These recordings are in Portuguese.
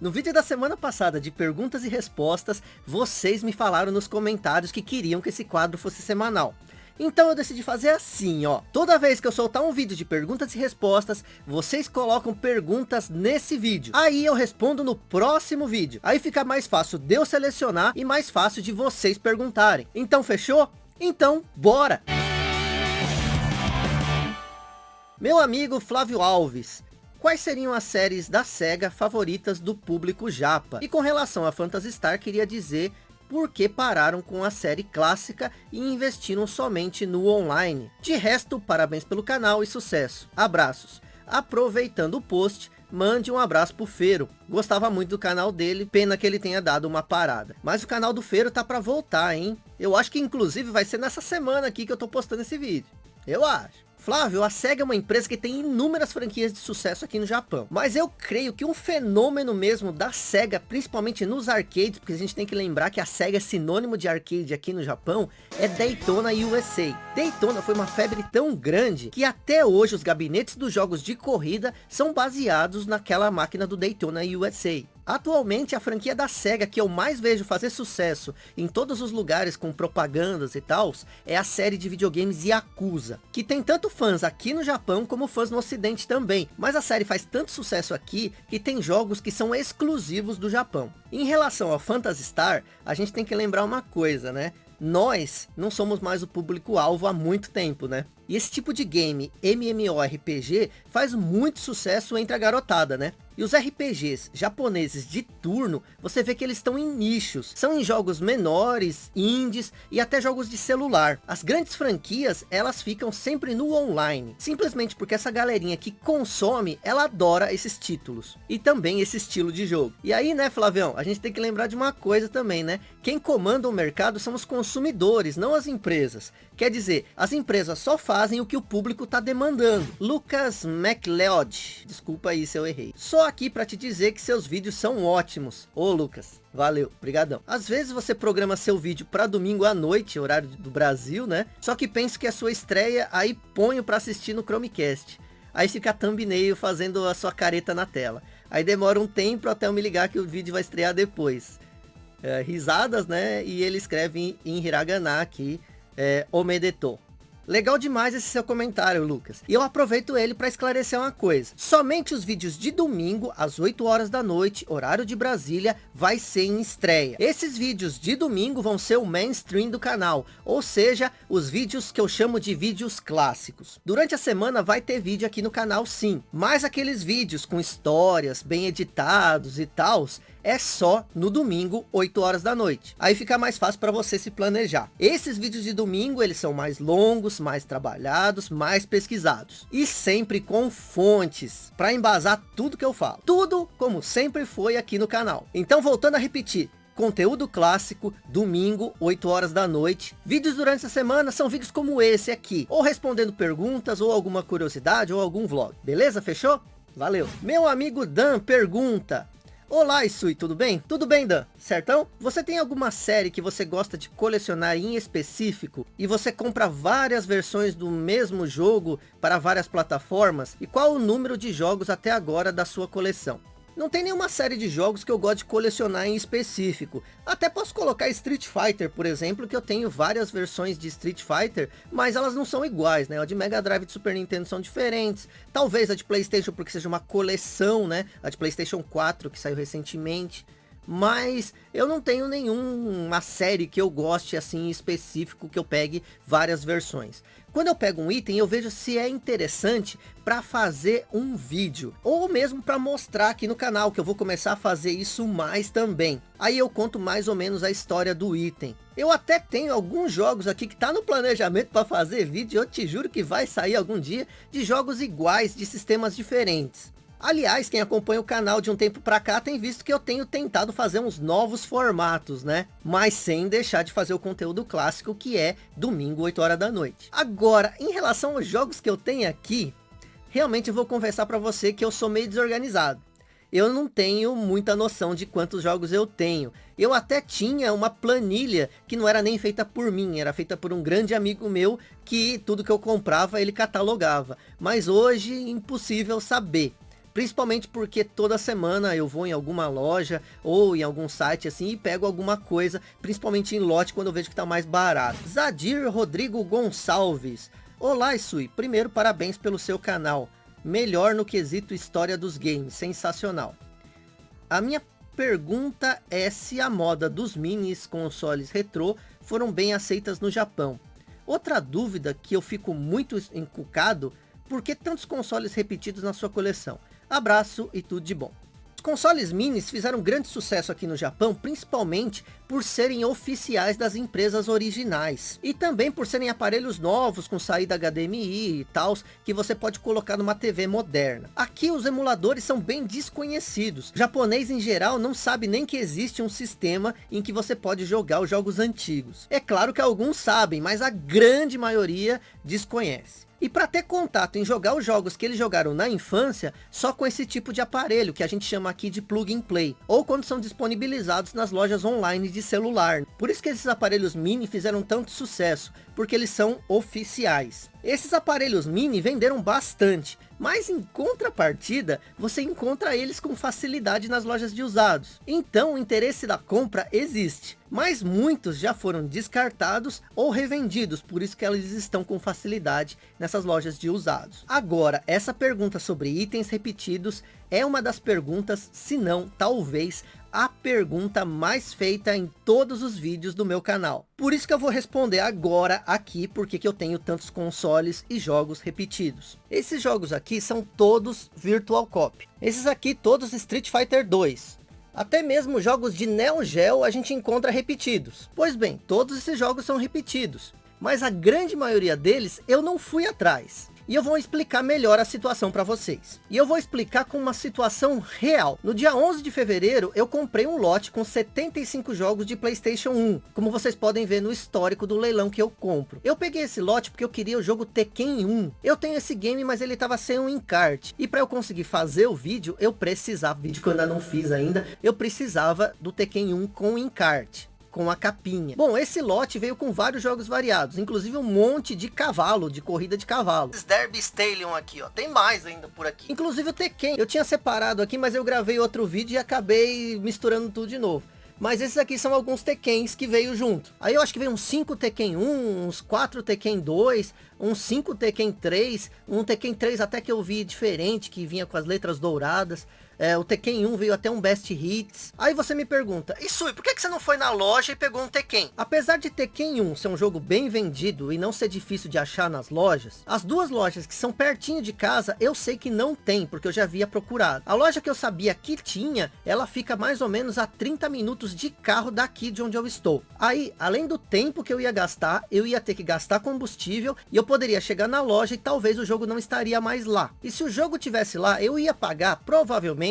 No vídeo da semana passada de perguntas e respostas, vocês me falaram nos comentários que queriam que esse quadro fosse semanal. Então eu decidi fazer assim, ó. Toda vez que eu soltar um vídeo de perguntas e respostas, vocês colocam perguntas nesse vídeo. Aí eu respondo no próximo vídeo. Aí fica mais fácil de eu selecionar e mais fácil de vocês perguntarem. Então fechou? Então, bora! Meu amigo Flávio Alves, quais seriam as séries da SEGA favoritas do público japa? E com relação a Phantasy Star, queria dizer por que pararam com a série clássica e investiram somente no online. De resto, parabéns pelo canal e sucesso. Abraços. Aproveitando o post, mande um abraço pro Feiro. Gostava muito do canal dele, pena que ele tenha dado uma parada. Mas o canal do Feiro tá para voltar, hein? Eu acho que inclusive vai ser nessa semana aqui que eu tô postando esse vídeo. Eu acho. Flávio, a SEGA é uma empresa que tem inúmeras franquias de sucesso aqui no Japão. Mas eu creio que um fenômeno mesmo da SEGA, principalmente nos arcades, porque a gente tem que lembrar que a SEGA é sinônimo de arcade aqui no Japão, é Daytona USA. Daytona foi uma febre tão grande que até hoje os gabinetes dos jogos de corrida são baseados naquela máquina do Daytona USA. Atualmente a franquia da SEGA que eu mais vejo fazer sucesso em todos os lugares com propagandas e tal, é a série de videogames Yakuza, que tem tanto fãs aqui no Japão como fãs no ocidente também, mas a série faz tanto sucesso aqui que tem jogos que são exclusivos do Japão. Em relação ao Phantasy Star, a gente tem que lembrar uma coisa, né? Nós não somos mais o público-alvo há muito tempo, né? E esse tipo de game MMORPG faz muito sucesso entre a garotada, né? E os RPGs japoneses de turno, você vê que eles estão em nichos. São em jogos menores, indies e até jogos de celular. As grandes franquias, elas ficam sempre no online. Simplesmente porque essa galerinha que consome, ela adora esses títulos. E também esse estilo de jogo. E aí, né, Flavião, a gente tem que lembrar de uma coisa também, né? Quem comanda o mercado são os consumidores, não as empresas. Quer dizer, as empresas só fazem o que o público está demandando. Lucas MacLeod, desculpa aí se eu errei. Só aqui para te dizer que seus vídeos são ótimos. Ô Lucas, Valeu, brigadão. Às vezes você programa seu vídeo para domingo à noite, horário do Brasil, né? Só que penso que é sua estreia, aí ponho para assistir no Chromecast. Aí fica thumbnail fazendo a sua careta na tela. Aí demora um tempo até eu me ligar que o vídeo vai estrear depois. É, risadas, né? E ele escreve em, em hiragana aqui, é, Omedetou. Legal demais esse seu comentário, Lucas. E eu aproveito ele para esclarecer uma coisa. Somente os vídeos de domingo, às 8 horas da noite, horário de Brasília, vai ser em estreia. Esses vídeos de domingo vão ser o mainstream do canal, ou seja, os vídeos que eu chamo de vídeos clássicos. Durante a semana vai ter vídeo aqui no canal sim, mas aqueles vídeos com histórias, bem editados e tals, é só no domingo, 8 horas da noite. Aí fica mais fácil para você se planejar. Esses vídeos de domingo, eles são mais longos, mais trabalhados, mais pesquisados. E sempre com fontes, para embasar tudo que eu falo. Tudo como sempre foi aqui no canal. Então voltando a repetir, conteúdo clássico, domingo, 8 horas da noite. Vídeos durante a semana são vídeos como esse aqui, ou respondendo perguntas, ou alguma curiosidade, ou algum vlog. Beleza? Fechou? Valeu. Meu amigo Dan pergunta, Olá Isui, tudo bem? Tudo bem Dan, certão? Você tem alguma série que você gosta de colecionar em específico e você compra várias versões do mesmo jogo para várias plataformas? E qual o número de jogos até agora da sua coleção? Não tem nenhuma série de jogos que eu gosto de colecionar em específico. Até posso colocar Street Fighter, por exemplo, que eu tenho várias versões de Street Fighter, mas elas não são iguais, né? A de Mega Drive e de Super Nintendo são diferentes. Talvez a de Playstation porque seja uma coleção, né? A de Playstation 4 que saiu recentemente mas eu não tenho nenhuma série que eu goste assim específico que eu pegue várias versões. Quando eu pego um item, eu vejo se é interessante para fazer um vídeo. Ou mesmo para mostrar aqui no canal, que eu vou começar a fazer isso mais também. Aí eu conto mais ou menos a história do item. Eu até tenho alguns jogos aqui que tá no planejamento para fazer vídeo. Eu te juro que vai sair algum dia de jogos iguais, de sistemas diferentes. Aliás, quem acompanha o canal de um tempo para cá tem visto que eu tenho tentado fazer uns novos formatos, né? Mas sem deixar de fazer o conteúdo clássico que é domingo 8 horas da noite. Agora, em relação aos jogos que eu tenho aqui, realmente vou confessar para você que eu sou meio desorganizado. Eu não tenho muita noção de quantos jogos eu tenho. Eu até tinha uma planilha que não era nem feita por mim, era feita por um grande amigo meu que tudo que eu comprava ele catalogava. Mas hoje impossível saber. Principalmente porque toda semana eu vou em alguma loja ou em algum site assim e pego alguma coisa, principalmente em lote quando eu vejo que está mais barato. Zadir Rodrigo Gonçalves. Olá, Isui. Primeiro, parabéns pelo seu canal. Melhor no quesito história dos games. Sensacional. A minha pergunta é se a moda dos minis consoles retrô foram bem aceitas no Japão. Outra dúvida que eu fico muito encucado, por que tantos consoles repetidos na sua coleção? Abraço e tudo de bom. Os consoles minis fizeram grande sucesso aqui no Japão, principalmente por serem oficiais das empresas originais. E também por serem aparelhos novos com saída HDMI e tal, que você pode colocar numa TV moderna. Aqui os emuladores são bem desconhecidos. O japonês em geral não sabe nem que existe um sistema em que você pode jogar os jogos antigos. É claro que alguns sabem, mas a grande maioria desconhece. E para ter contato em jogar os jogos que eles jogaram na infância, só com esse tipo de aparelho, que a gente chama aqui de plug and play, ou quando são disponibilizados nas lojas online de celular. Por isso que esses aparelhos mini fizeram tanto sucesso, porque eles são oficiais. Esses aparelhos mini venderam bastante, mas em contrapartida, você encontra eles com facilidade nas lojas de usados. Então o interesse da compra existe, mas muitos já foram descartados ou revendidos, por isso que eles estão com facilidade nessas lojas de usados. Agora, essa pergunta sobre itens repetidos é uma das perguntas, se não, talvez, a pergunta mais feita em todos os vídeos do meu canal. Por isso que eu vou responder agora aqui, porque que eu tenho tantos consoles e jogos repetidos. Esses jogos aqui são todos Virtual Cop. Esses aqui todos Street Fighter 2. Até mesmo jogos de Neo Geo a gente encontra repetidos. Pois bem, todos esses jogos são repetidos. Mas a grande maioria deles eu não fui atrás e eu vou explicar melhor a situação para vocês. E eu vou explicar com uma situação real. No dia 11 de fevereiro, eu comprei um lote com 75 jogos de Playstation 1, como vocês podem ver no histórico do leilão que eu compro. Eu peguei esse lote porque eu queria o jogo Tekken 1. Eu tenho esse game, mas ele estava sem um encarte. E para eu conseguir fazer o vídeo, eu precisava, vídeo que eu ainda não fiz ainda, eu precisava do Tekken 1 com encarte com a capinha. Bom, esse lote veio com vários jogos variados, inclusive um monte de cavalo, de corrida de cavalo. Esse Derby Stallion aqui, ó, tem mais ainda por aqui. Inclusive o Tekken, eu tinha separado aqui, mas eu gravei outro vídeo e acabei misturando tudo de novo. Mas esses aqui são alguns Tekkens que veio junto. Aí eu acho que veio uns 5 Tekken 1, uns 4 Tekken 2, uns 5 Tekken 3, um Tekken 3 até que eu vi diferente, que vinha com as letras douradas. É, o Tekken 1 veio até um Best Hits. Aí você me pergunta, Isui, por que, que você não foi na loja e pegou um Tekken? Apesar de Tekken 1 ser um jogo bem vendido e não ser difícil de achar nas lojas, as duas lojas que são pertinho de casa, eu sei que não tem, porque eu já havia procurado. A loja que eu sabia que tinha, ela fica mais ou menos a 30 minutos de carro daqui de onde eu estou. Aí, além do tempo que eu ia gastar, eu ia ter que gastar combustível e eu poderia chegar na loja e talvez o jogo não estaria mais lá. E se o jogo tivesse lá, eu ia pagar provavelmente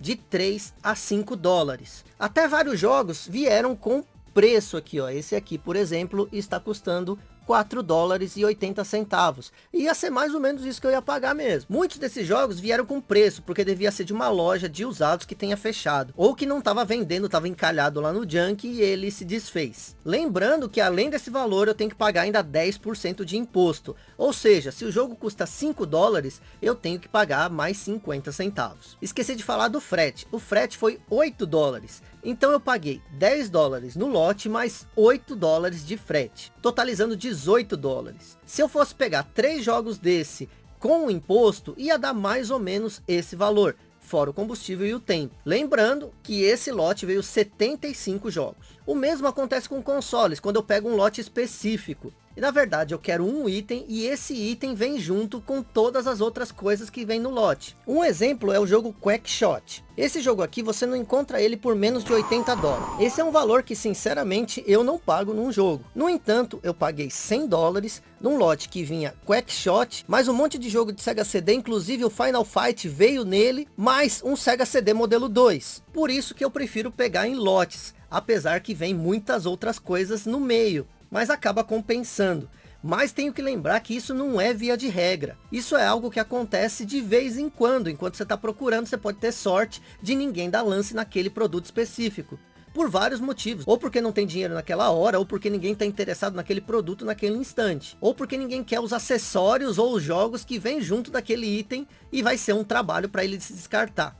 de 3 a 5 dólares. Até vários jogos vieram com preço aqui, ó. Esse aqui, por exemplo, está custando 4 dólares e 80 centavos. Ia ser mais ou menos isso que eu ia pagar mesmo. Muitos desses jogos vieram com preço, porque devia ser de uma loja de usados que tenha fechado. Ou que não estava vendendo, estava encalhado lá no junk e ele se desfez. Lembrando que além desse valor, eu tenho que pagar ainda 10% de imposto. Ou seja, se o jogo custa 5 dólares, eu tenho que pagar mais 50 centavos. Esqueci de falar do frete. O frete foi 8 dólares. Então eu paguei 10 dólares no lote, mais 8 dólares de frete, totalizando 18 dólares. Se eu fosse pegar três jogos desse com o imposto, ia dar mais ou menos esse valor, fora o combustível e o tempo. Lembrando que esse lote veio 75 jogos. O mesmo acontece com consoles, quando eu pego um lote específico. E na verdade eu quero um item e esse item vem junto com todas as outras coisas que vem no lote. Um exemplo é o jogo Quackshot. Esse jogo aqui você não encontra ele por menos de 80 dólares. Esse é um valor que sinceramente eu não pago num jogo. No entanto, eu paguei 100 dólares num lote que vinha Quackshot, mais um monte de jogo de Sega CD, inclusive o Final Fight veio nele, mais um Sega CD modelo 2. Por isso que eu prefiro pegar em lotes, apesar que vem muitas outras coisas no meio mas acaba compensando. Mas tenho que lembrar que isso não é via de regra. Isso é algo que acontece de vez em quando. Enquanto você está procurando, você pode ter sorte de ninguém dar lance naquele produto específico. por vários motivos. Ou porque não tem dinheiro naquela hora, ou porque ninguém está interessado naquele produto naquele instante. Ou porque ninguém quer os acessórios ou os jogos que vem junto daquele item e vai ser um trabalho para ele se descartar.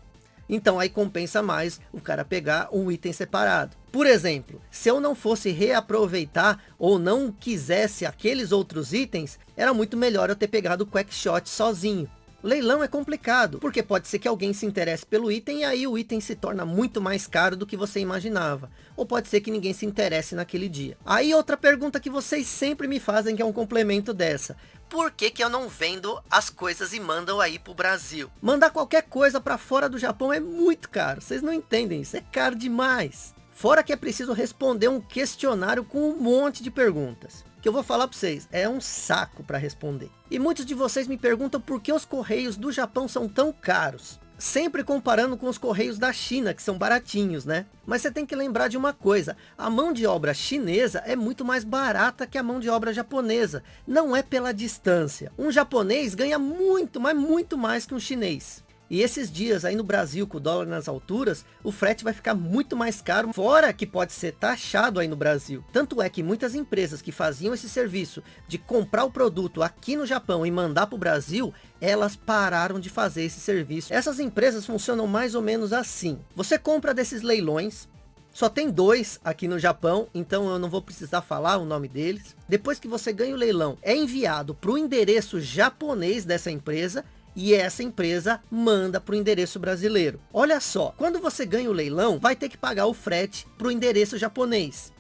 Então aí compensa mais o cara pegar um item separado. Por exemplo, se eu não fosse reaproveitar ou não quisesse aqueles outros itens, era muito melhor eu ter pegado o Quackshot sozinho. Leilão é complicado, porque pode ser que alguém se interesse pelo item e aí o item se torna muito mais caro do que você imaginava. Ou pode ser que ninguém se interesse naquele dia. Aí outra pergunta que vocês sempre me fazem que é um complemento dessa. Por que que eu não vendo as coisas e mandam aí pro Brasil? Mandar qualquer coisa para fora do Japão é muito caro. Vocês não entendem, isso é caro demais. Fora que é preciso responder um questionário com um monte de perguntas que eu vou falar para vocês, é um saco para responder. E muitos de vocês me perguntam por que os correios do Japão são tão caros. Sempre comparando com os correios da China, que são baratinhos, né? Mas você tem que lembrar de uma coisa, a mão de obra chinesa é muito mais barata que a mão de obra japonesa. Não é pela distância. Um japonês ganha muito, mas muito mais que um chinês. E esses dias aí no Brasil, com o dólar nas alturas, o frete vai ficar muito mais caro, fora que pode ser taxado aí no Brasil. Tanto é que muitas empresas que faziam esse serviço de comprar o produto aqui no Japão e mandar para o Brasil, elas pararam de fazer esse serviço. Essas empresas funcionam mais ou menos assim. Você compra desses leilões, só tem dois aqui no Japão, então eu não vou precisar falar o nome deles. Depois que você ganha o leilão, é enviado para o endereço japonês dessa empresa e essa empresa manda para o endereço brasileiro. Olha só, quando você ganha o leilão, vai ter que pagar o frete para o endereço japonês.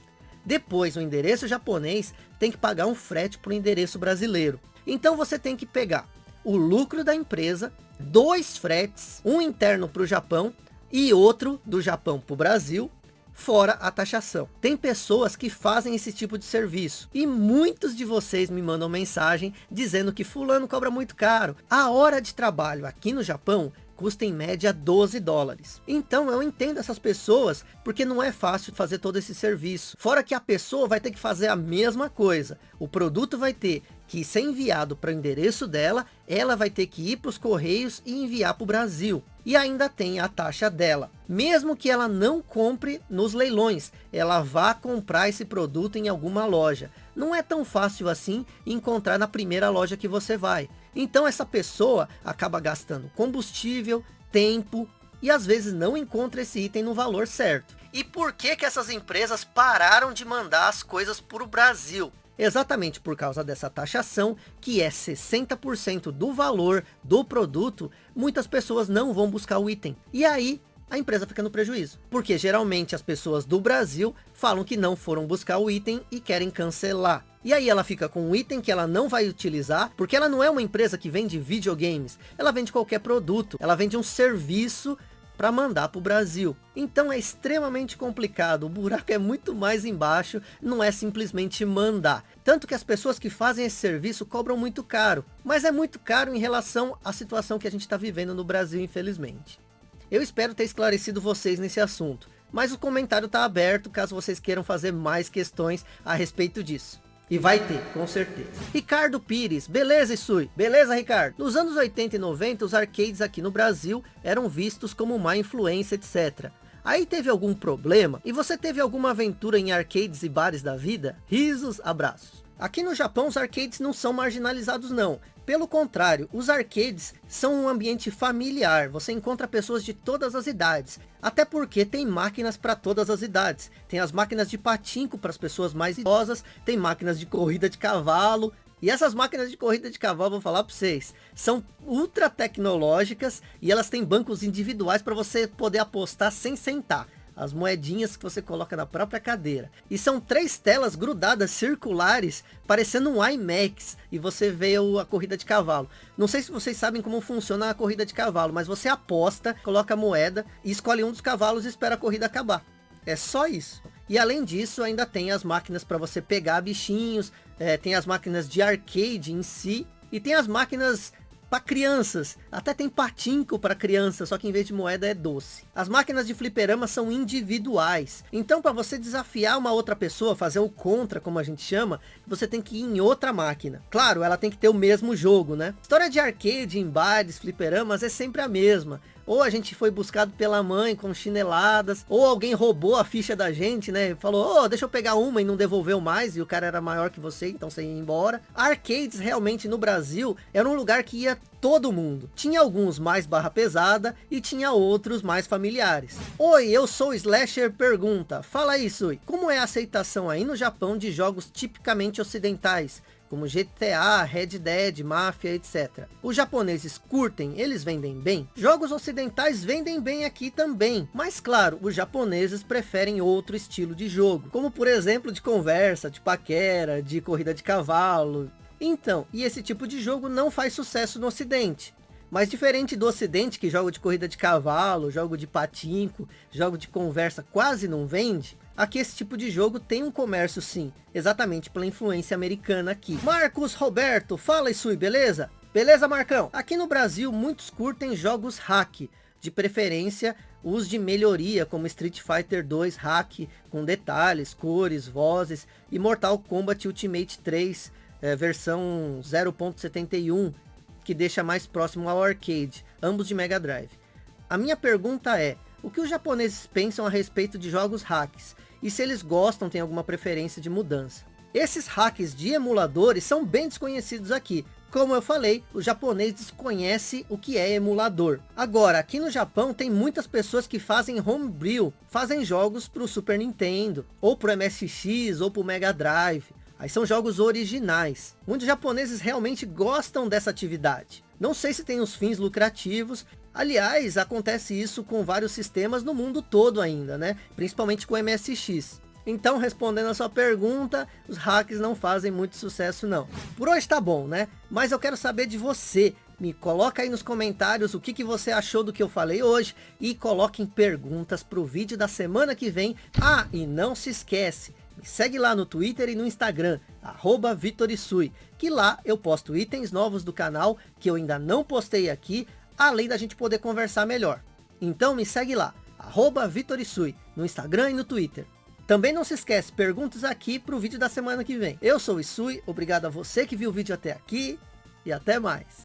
Depois, o endereço japonês tem que pagar um frete para o endereço brasileiro. Então você tem que pegar o lucro da empresa, dois fretes, um interno para o Japão e outro do Japão para o Brasil, fora a taxação. Tem pessoas que fazem esse tipo de serviço. E muitos de vocês me mandam mensagem dizendo que fulano cobra muito caro. A hora de trabalho aqui no Japão custa em média 12 dólares. Então eu entendo essas pessoas, porque não é fácil fazer todo esse serviço. Fora que a pessoa vai ter que fazer a mesma coisa. O produto vai ter que ser enviado para o endereço dela, ela vai ter que ir para os correios e enviar para o Brasil. E ainda tem a taxa dela. Mesmo que ela não compre nos leilões, ela vá comprar esse produto em alguma loja. Não é tão fácil assim encontrar na primeira loja que você vai. Então essa pessoa acaba gastando combustível, tempo e às vezes não encontra esse item no valor certo. E por que que essas empresas pararam de mandar as coisas para o Brasil? Exatamente por causa dessa taxação, que é 60% do valor do produto, muitas pessoas não vão buscar o item. E aí, a empresa fica no prejuízo. Porque geralmente as pessoas do Brasil falam que não foram buscar o item e querem cancelar. E aí ela fica com um item que ela não vai utilizar, porque ela não é uma empresa que vende videogames. Ela vende qualquer produto, ela vende um serviço para mandar para o Brasil. Então é extremamente complicado, o buraco é muito mais embaixo, não é simplesmente mandar. Tanto que as pessoas que fazem esse serviço cobram muito caro, mas é muito caro em relação à situação que a gente está vivendo no Brasil, infelizmente. Eu espero ter esclarecido vocês nesse assunto, mas o comentário está aberto caso vocês queiram fazer mais questões a respeito disso. E vai ter, com certeza. Ricardo Pires, beleza Isui? Beleza Ricardo? Nos anos 80 e 90, os arcades aqui no Brasil eram vistos como má influência, etc. Aí teve algum problema? E você teve alguma aventura em arcades e bares da vida? Risos, abraços. Aqui no Japão os arcades não são marginalizados não. Pelo contrário, os arcades são um ambiente familiar, você encontra pessoas de todas as idades. Até porque tem máquinas para todas as idades. Tem as máquinas de patinco para as pessoas mais idosas, tem máquinas de corrida de cavalo. E essas máquinas de corrida de cavalo, vou falar para vocês, são ultra tecnológicas e elas têm bancos individuais para você poder apostar sem sentar as moedinhas que você coloca na própria cadeira. E são três telas grudadas, circulares, parecendo um IMAX, e você vê a corrida de cavalo. Não sei se vocês sabem como funciona a corrida de cavalo, mas você aposta, coloca a moeda, e escolhe um dos cavalos e espera a corrida acabar. É só isso. E além disso, ainda tem as máquinas para você pegar bichinhos, é, tem as máquinas de arcade em si, e tem as máquinas para crianças. Até tem patinco para criança, só que em vez de moeda é doce. As máquinas de fliperama são individuais. Então para você desafiar uma outra pessoa, fazer o contra, como a gente chama, você tem que ir em outra máquina. Claro, ela tem que ter o mesmo jogo, né? História de arcade em bares, fliperamas é sempre a mesma. Ou a gente foi buscado pela mãe com chineladas, ou alguém roubou a ficha da gente, né? Falou, oh, deixa eu pegar uma e não devolveu mais, e o cara era maior que você, então você ia embora. Arcades realmente no Brasil era um lugar que ia todo mundo. Tinha alguns mais barra pesada e tinha outros mais familiares. Oi, eu sou Slasher pergunta. Fala aí, Sui. Como é a aceitação aí no Japão de jogos tipicamente ocidentais? Como GTA, Red Dead, Mafia, etc. Os japoneses curtem, eles vendem bem? Jogos ocidentais vendem bem aqui também, mas claro, os japoneses preferem outro estilo de jogo, como por exemplo de conversa, de paquera, de corrida de cavalo. Então, e esse tipo de jogo não faz sucesso no ocidente. Mas diferente do ocidente, que jogo de corrida de cavalo, jogo de patinco, jogo de conversa quase não vende, aqui esse tipo de jogo tem um comércio sim, exatamente pela influência americana aqui. Marcos Roberto, fala aí, beleza? Beleza, Marcão? Aqui no Brasil, muitos curtem jogos hack, de preferência os de melhoria, como Street Fighter 2 hack, com detalhes, cores, vozes, e Mortal Kombat Ultimate 3, é, eh, versão 0.71, que deixa mais próximo ao arcade, ambos de Mega Drive. A minha pergunta é, o que os japoneses pensam a respeito de jogos hacks? E se eles gostam, tem alguma preferência de mudança? Esses hacks de emuladores são bem desconhecidos aqui. Como eu falei, o japonês desconhece o que é emulador. Agora, aqui no Japão tem muitas pessoas que fazem homebrew, fazem jogos para o Super Nintendo, ou para o MSX, ou para o Mega Drive. Aí são jogos originais. Muitos japoneses realmente gostam dessa atividade. Não sei se tem os fins lucrativos. Aliás, acontece isso com vários sistemas no mundo todo ainda, né? Principalmente com o MSX. Então, respondendo a sua pergunta, os hacks não fazem muito sucesso não. Por hoje tá bom, né? Mas eu quero saber de você. Me coloca aí nos comentários o que, que você achou do que eu falei hoje. E coloquem perguntas para o vídeo da semana que vem. Ah, e não se esquece, me segue lá no Twitter e no Instagram, arroba Vitorisui, que lá eu posto itens novos do canal que eu ainda não postei aqui, além da gente poder conversar melhor. Então me segue lá, arroba Vitorisui, no Instagram e no Twitter. Também não se esquece, perguntas aqui para o vídeo da semana que vem. Eu sou o Isui, obrigado a você que viu o vídeo até aqui e até mais.